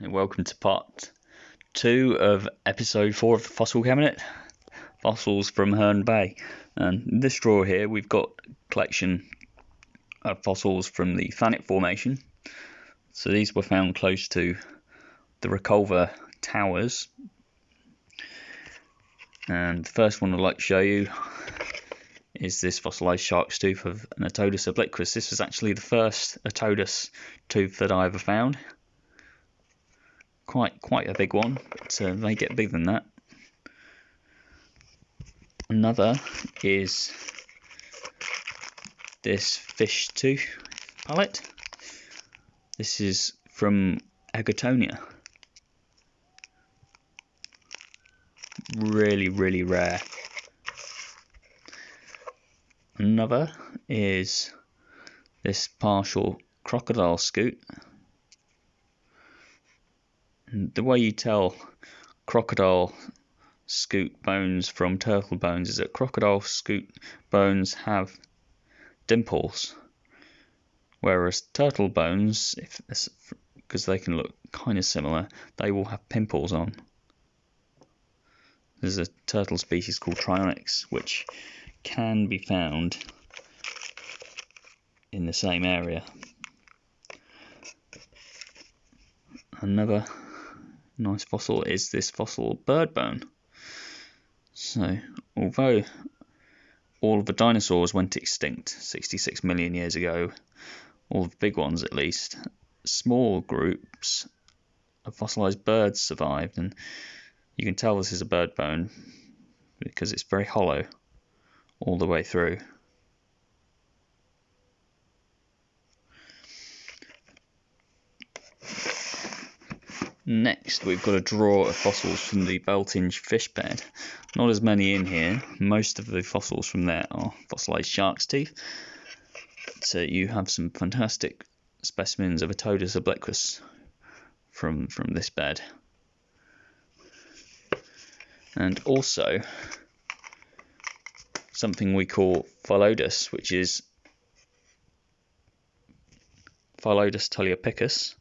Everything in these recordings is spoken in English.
and welcome to part two of episode four of the Fossil Cabinet Fossils from Herne Bay. And this drawer here, we've got a collection of fossils from the Thanet Formation. So these were found close to the Reculver Towers. And the first one I'd like to show you is this fossilized shark's tooth of an Otodus obliquus. This was actually the first Atodus tooth that I ever found quite quite a big one, but uh, they get bigger than that. Another is this fish tooth palette. This is from Egertonia. Really, really rare. Another is this partial crocodile scute the way you tell crocodile scute bones from turtle bones is that crocodile scute bones have dimples, whereas turtle bones, if because they can look kind of similar, they will have pimples on. There's a turtle species called Trionyx, which can be found in the same area. Another nice fossil is this fossil bird bone. So, although all of the dinosaurs went extinct 66 million years ago, all the big ones at least, small groups of fossilized birds survived, and you can tell this is a bird bone because it's very hollow all the way through. Next, we've got a drawer of fossils from the Beltinge fish bed. Not as many in here. Most of the fossils from there are fossilized shark's teeth. So uh, you have some fantastic specimens of Otodus obliquus from, from this bed. And also something we call Phyllodus, which is Phyllodus toliapicus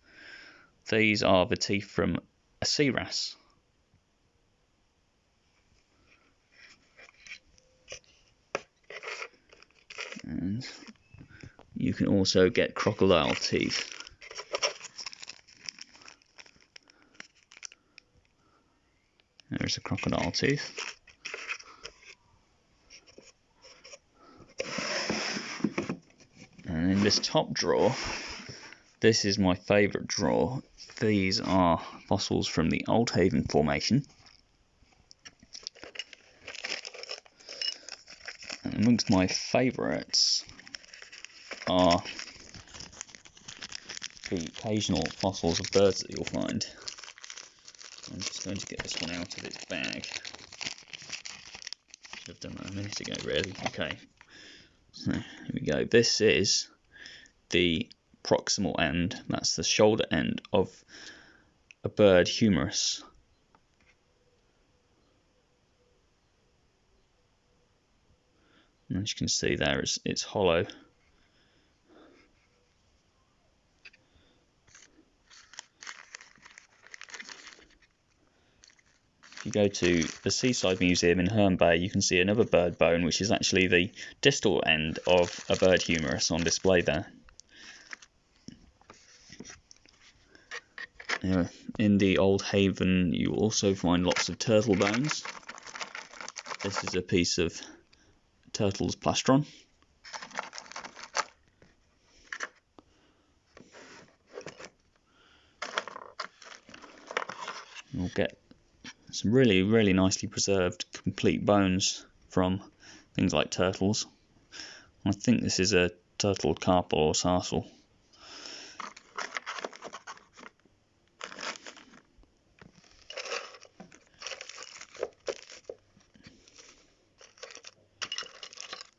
these are the teeth from a sea wrasse. And you can also get crocodile teeth. There's a crocodile tooth. And in this top drawer, this is my favourite drawer. These are fossils from the Oldhaven Formation. And amongst my favourites are the occasional fossils of birds that you'll find. I'm just going to get this one out of its bag. Should have done that a minute ago, really. Okay. So, here we go. This is the proximal end, that's the shoulder end of a bird humerus. And as you can see there, it's, it's hollow. If you go to the Seaside Museum in Herne Bay, you can see another bird bone, which is actually the distal end of a bird humerus on display there. In the Oldhaven, you also find lots of turtle bones. This is a piece of turtle's plastron. You'll get some really, really nicely preserved complete bones from things like turtles. I think this is a turtle carpal or tarsal.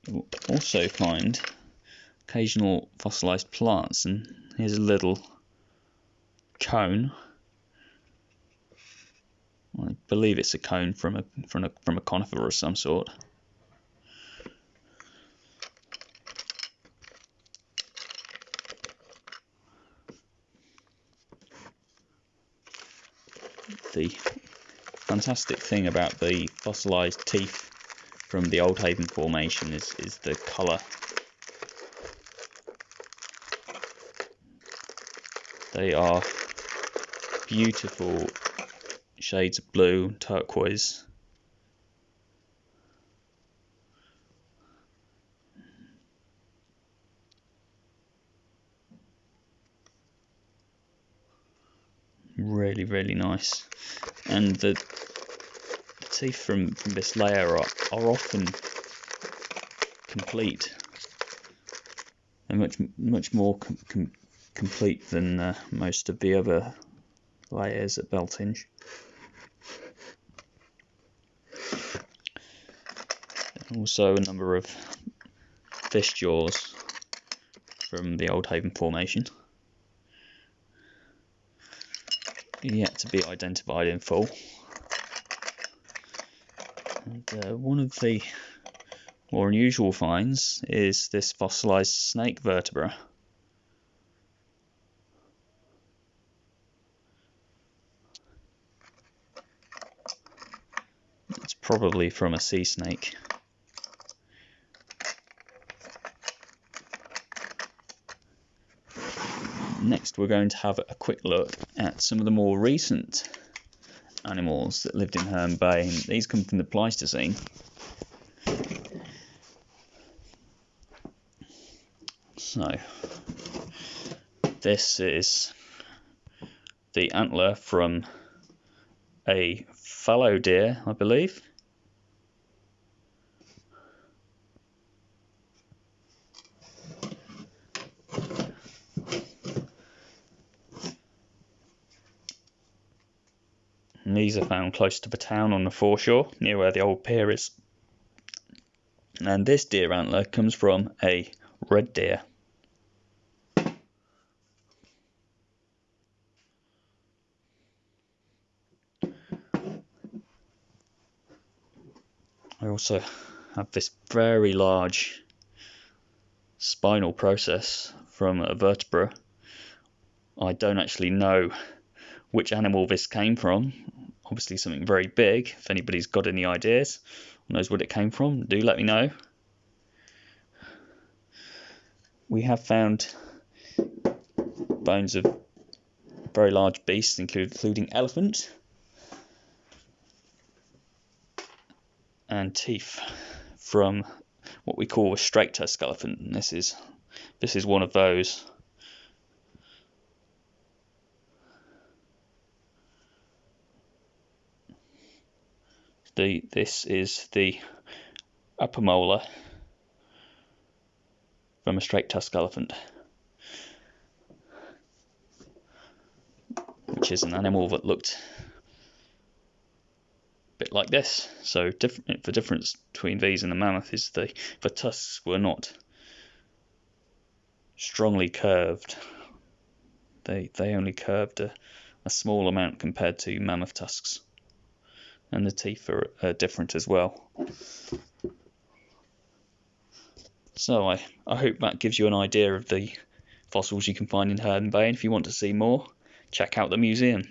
You'll also find occasional fossilized plants, and here's a little cone. I believe it's a cone from a from a from a conifer of some sort. the fantastic thing about the fossilized teeth from the Oldhaven Formation is, is the colour. They are beautiful shades of blue, turquoise. Really, really nice. And the, teeth from, from this layer are, are often complete. They're much much more com com complete than uh, most of the other layers at Beltinge. Also a number of fish jaws from the Oldhaven Formation. Yet to be identified in full. And, uh, one of the more unusual finds is this fossilized snake vertebra. It's probably from a sea snake. Next we're going to have a quick look at some of the more recent animals that lived in Herne Bay. These come from the Pleistocene. So, this is the antler from a fallow deer, I believe. These are found close to the town on the foreshore, near where the old pier is. And this deer antler comes from a red deer. I also have this very large spinal process from a vertebra. I don't actually know which animal this came from. Obviously, something very big. If anybody's got any ideas, knows what it came from, do let me know. We have found bones of very large beasts, including elephant and teeth from what we call a straight tusk elephant. And this is this is one of those. The this is the upper molar from a straight tusk elephant, which is an animal that looked a bit like this. So the difference between these and the mammoth is the the tusks were not strongly curved. They they only curved a, a small amount compared to mammoth tusks and the teeth are, are different as well. So I, I hope that gives you an idea of the fossils you can find in Herne Bay and if you want to see more check out the museum.